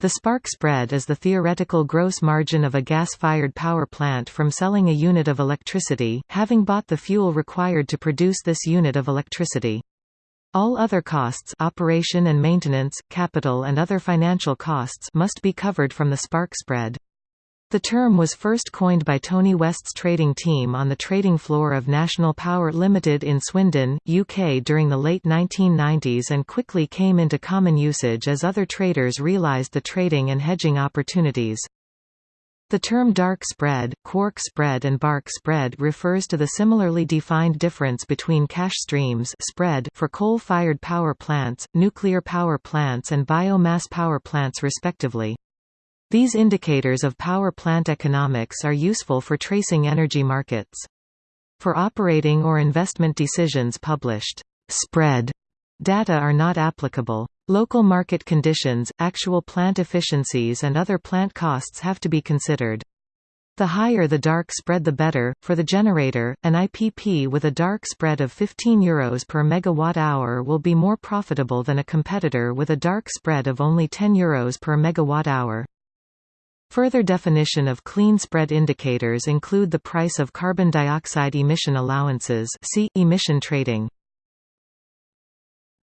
The spark spread is the theoretical gross margin of a gas-fired power plant from selling a unit of electricity, having bought the fuel required to produce this unit of electricity. All other costs operation and maintenance, capital and other financial costs must be covered from the spark spread. The term was first coined by Tony West's trading team on the trading floor of National Power Limited in Swindon, UK during the late 1990s and quickly came into common usage as other traders realised the trading and hedging opportunities. The term dark spread, quark spread and bark spread refers to the similarly defined difference between cash streams spread for coal-fired power plants, nuclear power plants and biomass power plants respectively. These indicators of power plant economics are useful for tracing energy markets. For operating or investment decisions published spread data are not applicable. Local market conditions, actual plant efficiencies and other plant costs have to be considered. The higher the dark spread the better. For the generator, an IPP with a dark spread of 15 euros per megawatt hour will be more profitable than a competitor with a dark spread of only 10 euros per megawatt hour. Further definition of clean spread indicators include the price of carbon dioxide emission allowances see, emission trading.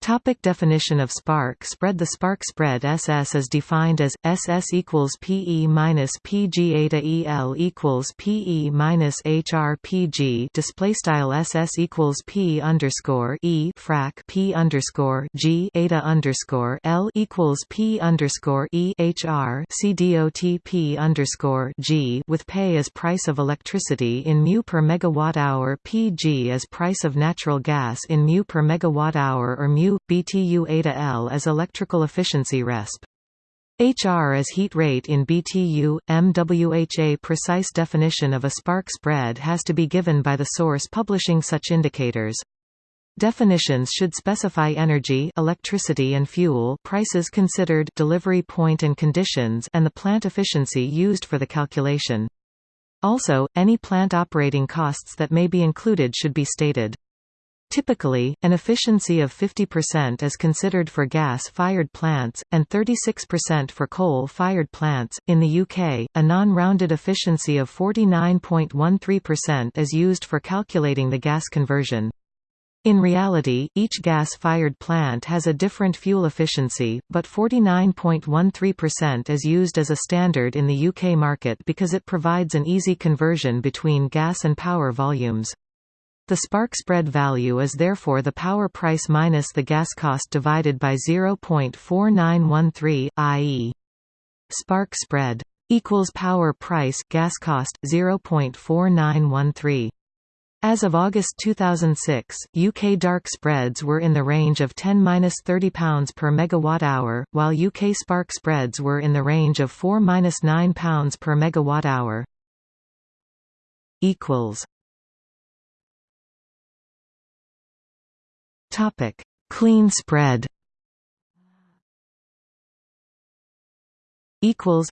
Topic definition of spark spread The spark spread SS is defined as SS equals PE minus PG EL equals PE minus HRPG display style SS equals P underscore E frac P underscore G eta underscore L equals P underscore E HR CDOT P underscore G with pay as price of electricity in mu per megawatt hour PG as price of natural gas in mu per megawatt hour or mu BTU eta L as electrical efficiency resp. HR as heat rate in BTU, MWHA precise definition of a spark spread has to be given by the source publishing such indicators. Definitions should specify energy electricity and fuel prices considered delivery point and conditions and the plant efficiency used for the calculation. Also, any plant operating costs that may be included should be stated. Typically, an efficiency of 50% is considered for gas-fired plants, and 36% for coal-fired plants. In the UK, a non-rounded efficiency of 49.13% is used for calculating the gas conversion. In reality, each gas-fired plant has a different fuel efficiency, but 49.13% is used as a standard in the UK market because it provides an easy conversion between gas and power volumes. The spark spread value is therefore the power price minus the gas cost divided by 0.4913, i.e. spark spread equals power price gas cost 0.4913. As of August 2006, UK dark spreads were in the range of 10–30 pounds per megawatt hour, while UK spark spreads were in the range of 4–9 pounds per megawatt hour. equals Topic: Clean spread. Equals.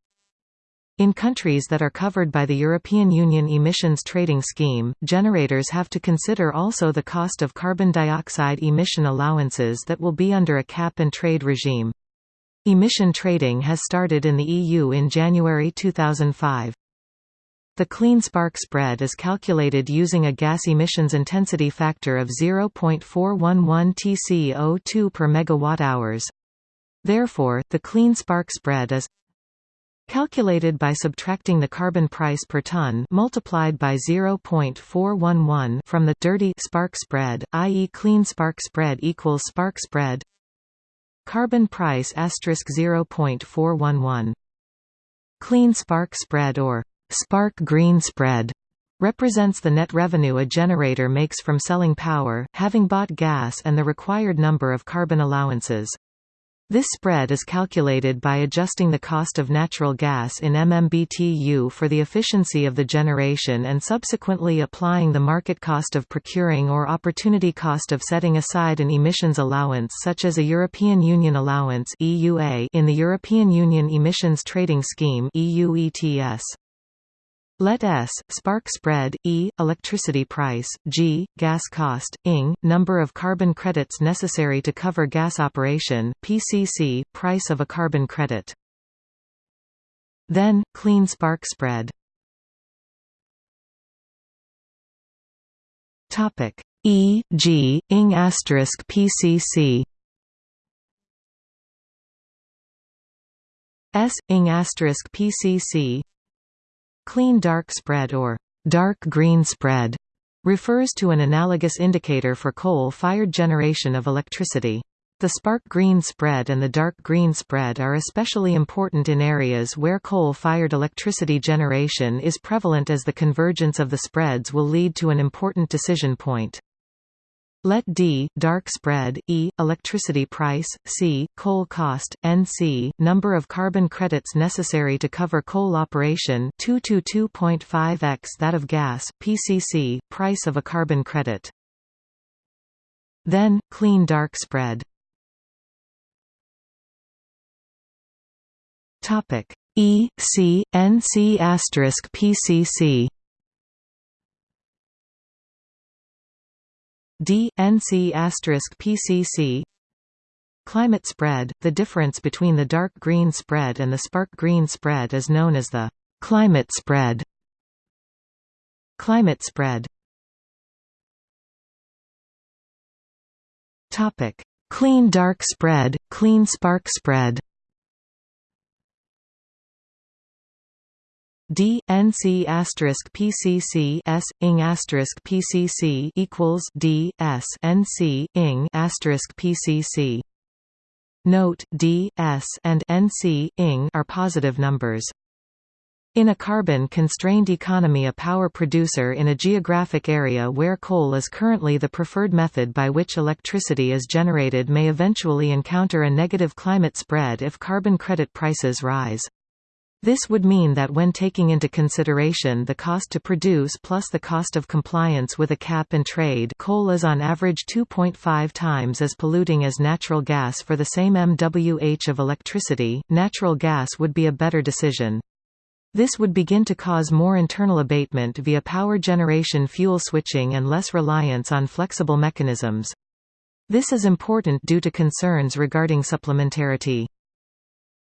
In countries that are covered by the European Union Emissions Trading Scheme, generators have to consider also the cost of carbon dioxide emission allowances that will be under a cap-and-trade regime. Emission trading has started in the EU in January 2005. The clean spark spread is calculated using a gas emissions intensity factor of 0.411 TCO2 per megawatt-hours. Therefore, the clean spark spread is calculated by subtracting the carbon price per ton multiplied by 0.411 from the dirty spark spread, i.e. clean spark spread equals spark spread carbon price asterisk 0.411 clean spark spread or Spark green spread represents the net revenue a generator makes from selling power, having bought gas and the required number of carbon allowances. This spread is calculated by adjusting the cost of natural gas in MMBTU for the efficiency of the generation and subsequently applying the market cost of procuring or opportunity cost of setting aside an emissions allowance such as a European Union allowance in the European Union Emissions Trading Scheme EU ETS. Let S, spark spread, E, electricity price, G, gas cost, ING, number of carbon credits necessary to cover gas operation, PCC, price of a carbon credit. Then, clean spark spread. Topic E G ing asterisk PCC S ing asterisk PCC Clean dark spread or dark green spread refers to an analogous indicator for coal-fired generation of electricity. The spark green spread and the dark green spread are especially important in areas where coal-fired electricity generation is prevalent as the convergence of the spreads will lead to an important decision point. Let D dark spread E electricity price C coal cost NC number of carbon credits necessary to cover coal operation 2 to 2.5x that of gas PCC price of a carbon credit. Then clean dark spread. Topic. E C N C PCC D N C PCC Climate spread The difference between the dark green spread and the spark green spread is known as the climate spread. Climate spread. Topic. Clean dark spread, clean spark spread D N C asterisk PCC S ing asterisk PCC equals D S N C ing asterisk PCC. Note D S and N C ing are positive numbers. In a carbon-constrained economy a power producer in a geographic area where coal is currently the preferred method by which electricity is generated may eventually encounter a negative climate spread if carbon credit prices rise. This would mean that when taking into consideration the cost to produce plus the cost of compliance with a cap and trade coal is on average 2.5 times as polluting as natural gas for the same MWH of electricity, natural gas would be a better decision. This would begin to cause more internal abatement via power generation fuel switching and less reliance on flexible mechanisms. This is important due to concerns regarding supplementarity.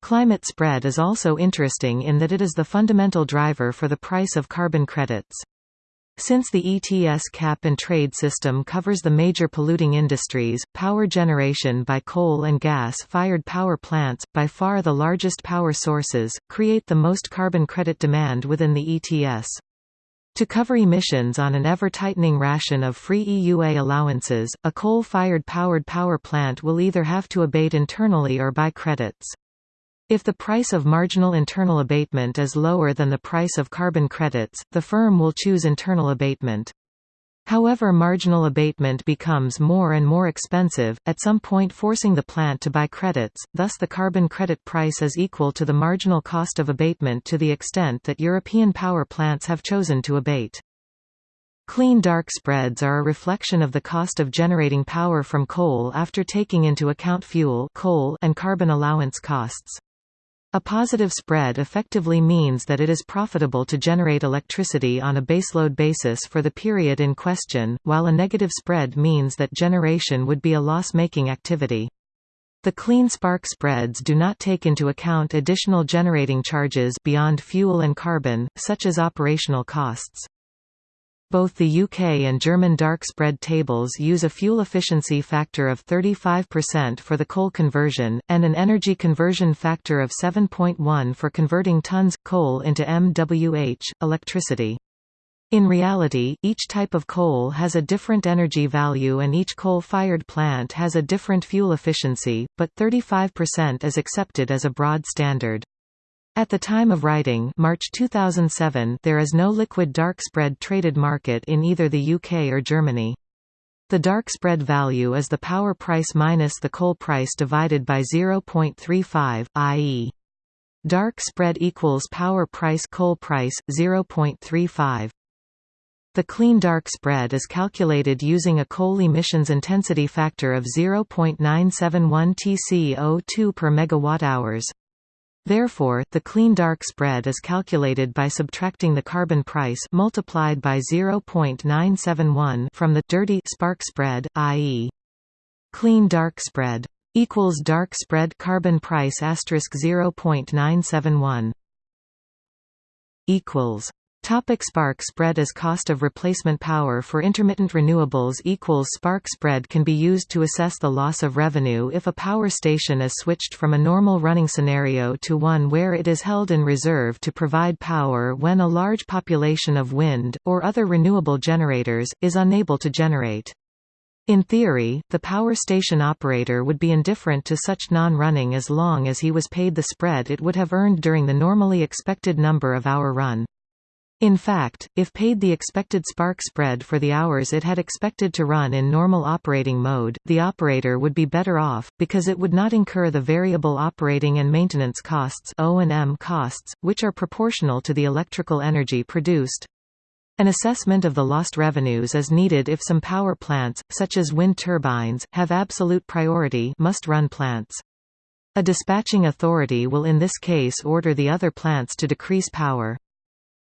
Climate spread is also interesting in that it is the fundamental driver for the price of carbon credits. Since the ETS cap and trade system covers the major polluting industries, power generation by coal and gas-fired power plants, by far the largest power sources, create the most carbon credit demand within the ETS. To cover emissions on an ever-tightening ration of free EUA allowances, a coal-fired powered power plant will either have to abate internally or buy credits. If the price of marginal internal abatement is lower than the price of carbon credits, the firm will choose internal abatement. However marginal abatement becomes more and more expensive, at some point forcing the plant to buy credits, thus the carbon credit price is equal to the marginal cost of abatement to the extent that European power plants have chosen to abate. Clean dark spreads are a reflection of the cost of generating power from coal after taking into account fuel coal and carbon allowance costs. A positive spread effectively means that it is profitable to generate electricity on a baseload basis for the period in question, while a negative spread means that generation would be a loss-making activity. The clean spark spreads do not take into account additional generating charges beyond fuel and carbon, such as operational costs. Both the UK and German dark spread tables use a fuel efficiency factor of 35% for the coal conversion, and an energy conversion factor of 7.1 for converting tons, coal into MWH, electricity. In reality, each type of coal has a different energy value and each coal-fired plant has a different fuel efficiency, but 35% is accepted as a broad standard. At the time of writing March 2007 there is no liquid dark spread traded market in either the UK or Germany. The dark spread value is the power price minus the coal price divided by 0.35, i.e. dark spread equals power price coal price 0.35. The clean dark spread is calculated using a coal emissions intensity factor of 0.971 TCO2 per megawatt-hours. Therefore, the clean dark spread is calculated by subtracting the carbon price multiplied by 0.971 from the dirty spark spread, i.e. clean dark spread equals dark spread carbon price asterisk 0.971. equals Topic spark spread as cost of replacement power for intermittent renewables equals spark spread can be used to assess the loss of revenue if a power station is switched from a normal running scenario to one where it is held in reserve to provide power when a large population of wind, or other renewable generators, is unable to generate. In theory, the power station operator would be indifferent to such non-running as long as he was paid the spread it would have earned during the normally expected number of hour run. In fact, if paid the expected spark spread for the hours it had expected to run in normal operating mode, the operator would be better off, because it would not incur the variable operating and maintenance costs O&M costs, which are proportional to the electrical energy produced. An assessment of the lost revenues is needed if some power plants, such as wind turbines, have absolute priority must-run plants. A dispatching authority will in this case order the other plants to decrease power.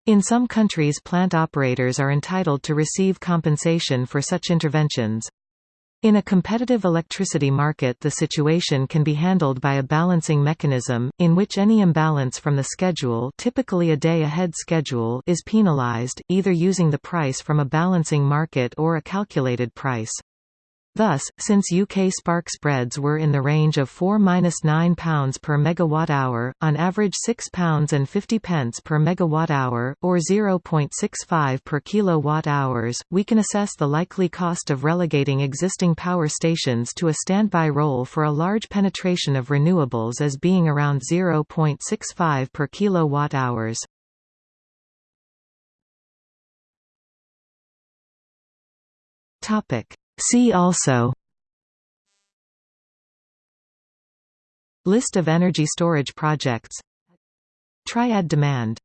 In some countries plant operators are entitled to receive compensation for such interventions. In a competitive electricity market the situation can be handled by a balancing mechanism, in which any imbalance from the schedule typically a day-ahead schedule is penalized, either using the price from a balancing market or a calculated price. Thus, since UK spark spreads were in the range of 4–9 pounds per megawatt-hour, on average 6 pounds and 50 pence per megawatt-hour, or 0.65 per kilowatt-hours, we can assess the likely cost of relegating existing power stations to a standby role for a large penetration of renewables as being around 0.65 per kilowatt-hours. Topic See also List of energy storage projects Triad demand